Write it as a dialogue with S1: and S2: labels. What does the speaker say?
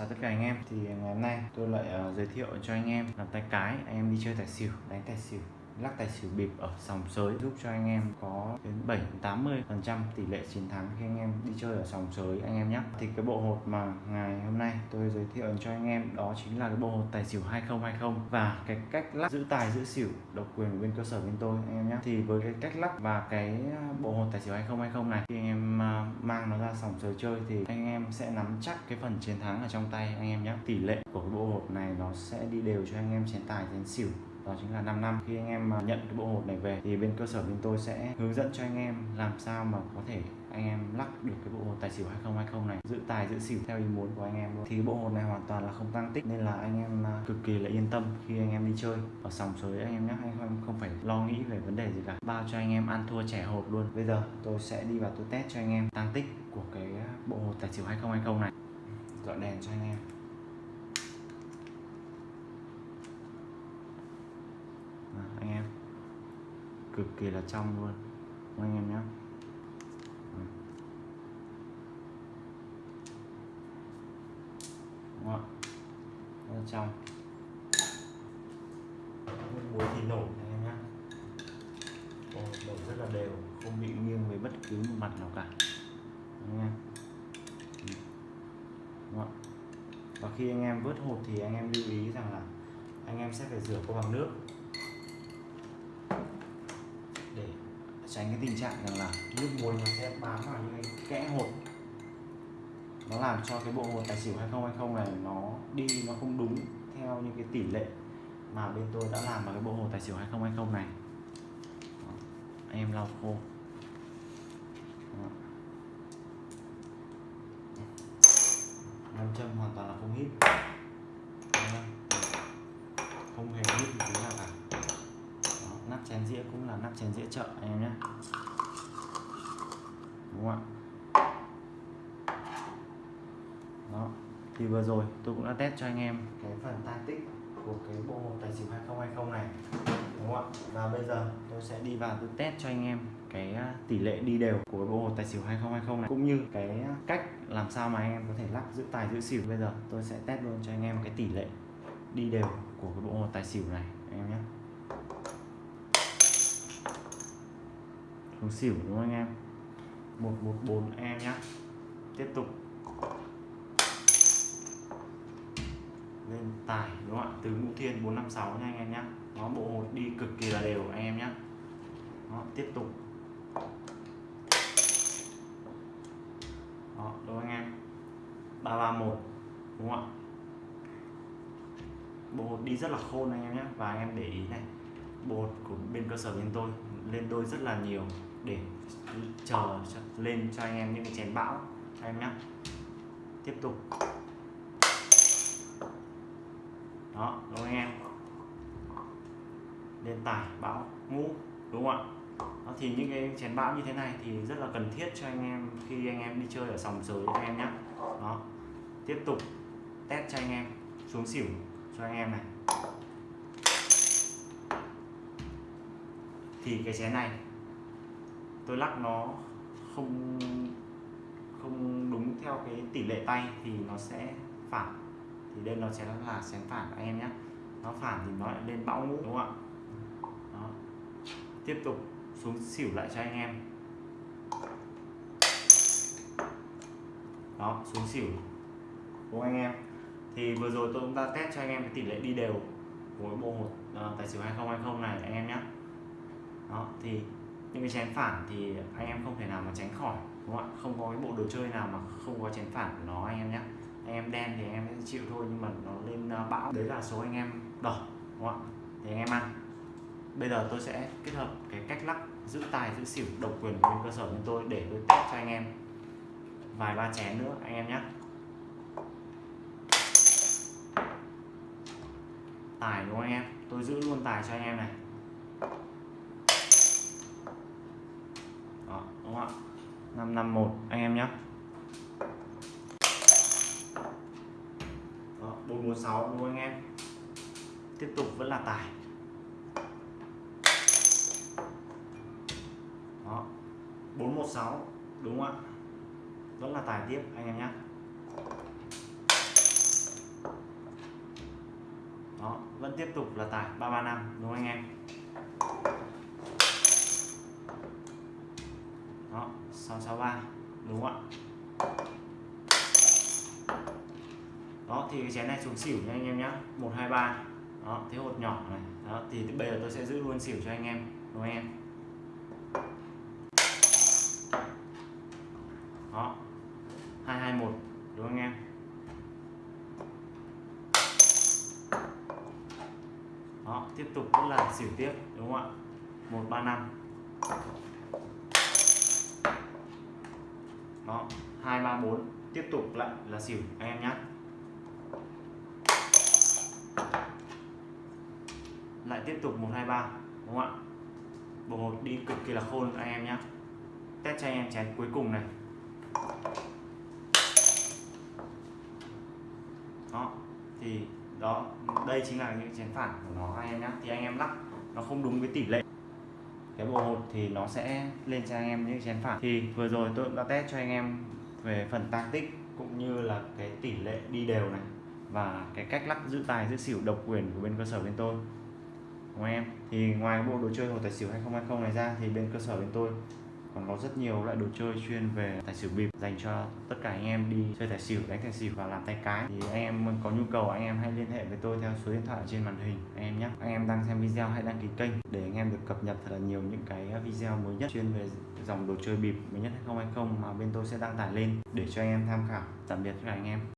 S1: chào tất cả anh em thì ngày hôm nay tôi lại uh, giới thiệu cho anh em làm tay cái anh em đi chơi tài xỉu đánh tài xỉu lắc tài xỉu bịp ở sòng sới giúp cho anh em có đến 7 80 phần trăm tỷ lệ chiến thắng khi anh em đi chơi ở sòng sới, anh em nhé thì cái bộ hột mà ngày hôm nay tôi giới thiệu cho anh em đó chính là cái bộ hột tài xỉu 2020 và cái cách lắc giữ tài giữ xỉu độc quyền của bên cơ sở bên tôi, anh em nhé thì với cái cách lắc và cái à, bộ hột tài xỉu 2020 này, khi anh em à, mang nó ra sòng sới chơi thì anh em sẽ nắm chắc cái phần chiến thắng ở trong tay anh em nhé tỷ lệ của cái bộ hột này nó sẽ đi đều cho anh em chiến tài chiến xỉu đó chính là 5 năm. Khi anh em nhận cái bộ hột này về, thì bên cơ sở bên tôi sẽ hướng dẫn cho anh em làm sao mà có thể anh em lắc được cái bộ hột tài xỉu 2020 này. Giữ tài, giữ xỉu theo ý muốn của anh em luôn. Thì bộ hột này hoàn toàn là không tăng tích, nên là anh em à, cực kỳ là yên tâm khi anh em đi chơi. Ở sòng sới anh em nhé anh em không phải lo nghĩ về vấn đề gì cả. Bao cho anh em ăn thua trẻ hột luôn. Bây giờ tôi sẽ đi vào tôi test cho anh em tăng tích của cái bộ hột tài xỉu 2020 này. Dọn đèn cho anh em à, anh em cực kỳ là trong luôn. Anh em nhé. Đúng không trong. Muối thì nổi anh em nhé. Nổi rất là đều, không bị nghiêng với bất cứ một mặt nào cả. Anh em. Đúng không và khi anh em vớt hột thì anh em lưu ý rằng là anh em sẽ phải rửa qua bằng nước để tránh cái tình trạng rằng là nước muối nó sẽ bám vào những cái kẽ hột. Nó làm cho cái bộ hột tài xỉu 2020 này nó đi nó không đúng theo những cái tỷ lệ mà bên tôi đã làm vào cái bộ hột tài xỉu 2020 này. Đó. anh em lau khô. Nam châm hoàn toàn là không hít không hề hít một tí nào cả Đó. nắp chén dĩa cũng là nắp chén dĩa chợ anh em nhé. Đúng không ạ? Đó, thì vừa rồi tôi cũng đã test cho anh em cái phần tan tích của cái bộ hộp tài xỉu 2020 này, đúng không ạ? Và bây giờ tôi sẽ đi vào tôi test cho anh em cái à, tỷ lệ đi đều của bộ hột tài xỉu 2020 này, cũng như cái à, cách làm sao mà anh em có thể lắc giữ tài, giữ xỉu. Bây giờ tôi sẽ test luôn cho anh em cái tỷ lệ đi đều của cái bộ hột tài xỉu này anh em nhé. Xuống xỉu đúng không anh em? 114 em nhé tiếp tục. Lên tài đúng không ạ? Từ ngũ thiên 456 nha anh em nhé nó bộ hột đi cực kỳ là đều anh em nhé đó, tiếp tục. Đó đúng không anh em? 331 đúng không ạ? Bộ hột đi rất là khôn anh em nhé và anh em để ý này bộ hột của bên cơ sở bên tôi lên đôi rất là nhiều để chờ lên cho anh em những cái chén bão anh em nhé tiếp tục. Đó đúng không anh em? Lên tải bão ngũ đúng không ạ? Đó, thì những cái chén bão như thế này thì rất là cần thiết cho anh em khi anh em đi chơi ở sòng sới cho em nhé đó tiếp tục test cho anh em xuống xỉu cho anh em này. Thì cái chén này tôi lắc nó không không đúng theo cái tỷ lệ tay thì nó sẽ phản. Thì đây nó sẽ là chén phản anh em nhé nó phản thì nó lại lên bão ngũ đúng không ạ? Đó. tiếp tục xuống xỉu lại cho anh em. Đó xuống xỉu. Của anh em? Thì vừa rồi tôi cũng đã test cho anh em cái tỷ lệ đi đều của bộ hột uh, tài xỉu 2020 này anh em nhé đó thì những cái chén phản thì anh em không thể nào mà tránh khỏi, đúng không ạ? Không có cái bộ đồ chơi nào mà không có chén phản của nó, anh em nhé. Anh em đen thì anh em sẽ chịu thôi, nhưng mà nó lên ờ, bão. Đấy là số anh em đỏ, đúng không ạ? Thì anh em ăn. Bây giờ tôi sẽ kết hợp cái cách lắc giữ tài, giữ xỉu, độc quyền của bên cơ sở bên tôi để tôi test cho anh em. Vài ba chén nữa, anh em nhé. Tài đúng không anh em? Tôi giữ luôn tài cho anh em này Đó, đúng không ạ 551 anh em nhé. 446 đúng không anh em? Tiếp tục vẫn là tài. Đó, 416 đúng không ạ? Vẫn là tài tiếp anh em nhé. Đó vẫn tiếp tục là tài 335 đúng không anh em? Đó 663 đúng không ạ? Đó, thì cái chén này xuống xỉu nha anh em nhé 123 đó thế hột nhỏ này. Đó, thì bây giờ tôi sẽ giữ luôn xỉu cho anh em, đúng không em? Đó 221 đúng không anh em? Đó, tiếp tục vẫn là xỉu tiếp, đúng không ạ? 135 đó 234 tiếp tục lại là xỉu, anh em nhé lại tiếp tục 123 đúng không ạ? Bộ một đi cực kỳ là khôn, anh em nhé test cho anh em chén cuối cùng này. Đó, thì đó, đây chính là những chén phản của nó, anh em nhé thì anh em lắc, nó không đúng với tỷ lệ cái bộ hột thì nó sẽ lên cho anh em những chén phản thì vừa rồi tôi cũng đã test cho anh em về phần tăng tích cũng như là cái tỷ lệ đi đều này và cái cách lắc giữ tài, giữ xỉu độc quyền của bên cơ sở bên tôi. Của em? Thì ngoài bộ đồ chơi hồ tài xỉu 2020 này ra thì bên cơ sở bên tôi còn có rất nhiều loại đồ chơi chuyên về tài xỉu bịp dành cho tất cả anh em đi chơi tài xỉu, đánh tài xỉu và làm tay cái. Thì anh em có nhu cầu, anh em hãy liên hệ với tôi theo số điện thoại trên màn hình, anh em nhé. Anh em đang xem video hãy đăng ký kênh để anh em được cập nhật thật là nhiều những cái video mới nhất chuyên về dòng đồ chơi bịp mới nhất 2020 mà bên tôi sẽ đăng tải lên để cho anh em tham khảo. Tạm biệt tất cả anh em.